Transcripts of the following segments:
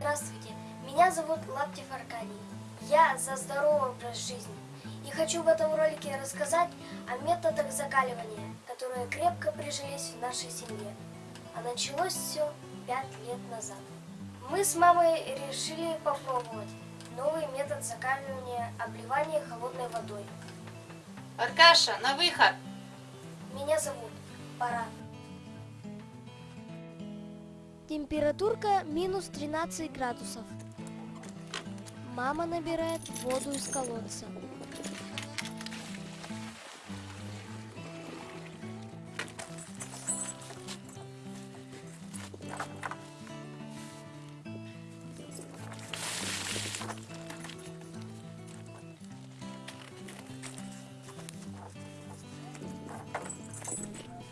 Здравствуйте, меня зовут Лаптев Аркадий. Я за здоровый образ жизни. И хочу в этом ролике рассказать о методах закаливания, которые крепко прижились в нашей семье. А началось все пять лет назад. Мы с мамой решили попробовать новый метод закаливания обливания холодной водой. Аркаша, на выход! Меня зовут Пора. Температурка минус 13 градусов. Мама набирает воду из колодца.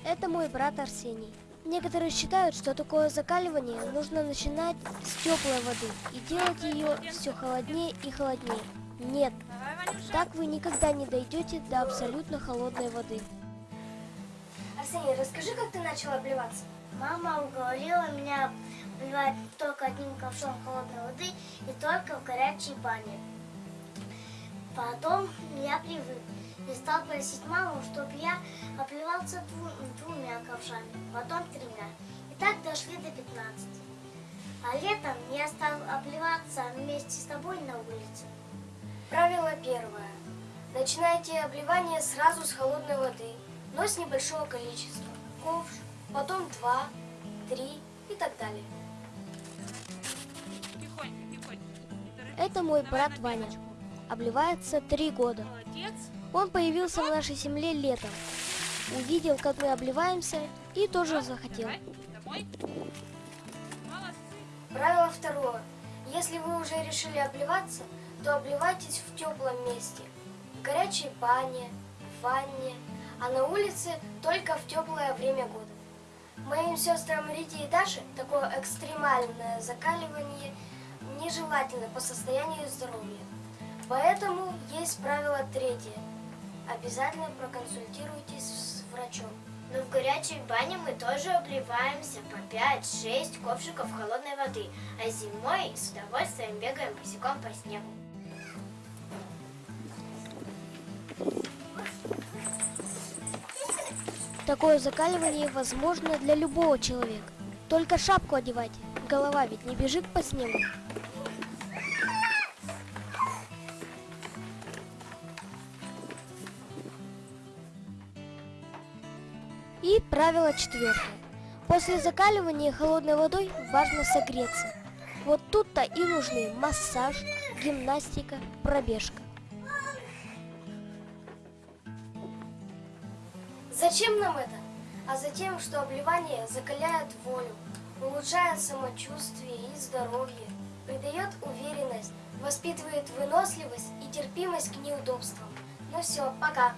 Это мой брат Арсений. Некоторые считают, что такое закаливание нужно начинать с теплой воды и делать ее все холоднее и холоднее. Нет, так вы никогда не дойдете до абсолютно холодной воды. Арсений, расскажи, как ты начал обливаться? Мама уговорила меня обливать только одним ковшом холодной воды и только в горячей бане. Потом я привык и стал просить маму, чтобы я обливался дву- двумя ковшами, потом тремя. И так дошли до 15. А летом я стал обливаться вместе с тобой на улице. Правило первое. Начинайте обливание сразу с холодной воды, но с небольшого количества. Ковш, потом два, три и так далее. Это мой брат Ваня. Обливается три года. Он появился в нашей семье летом. Увидел, как мы обливаемся, и тоже захотел. Правило второе. Если вы уже решили обливаться, то обливайтесь в теплом месте. В горячей бане, в ванне, а на улице только в теплое время года. Моим сестрам Рите и Даше такое экстремальное закаливание нежелательно по состоянию здоровья. Поэтому есть правило третье. Обязательно проконсультируйтесь с горячей бане мы тоже обливаемся по 5-6 ковшиков холодной воды, а зимой с удовольствием бегаем босиком по снегу. Такое закаливание возможно для любого человека. Только шапку одевайте, голова ведь не бежит по снегу. И правило четвертое. После закаливания холодной водой важно согреться. Вот тут-то и нужны массаж, гимнастика, пробежка. Зачем нам это? А затем, что обливание закаляет волю, улучшает самочувствие и здоровье, придает уверенность, воспитывает выносливость и терпимость к неудобствам. Ну все, пока.